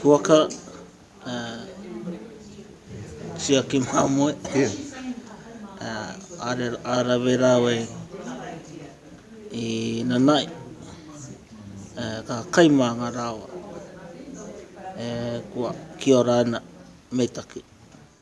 Puaka, tiaki mamoe, arawe rawe i nanai, ka kai ma nga rawa, kua kiora ana, me take.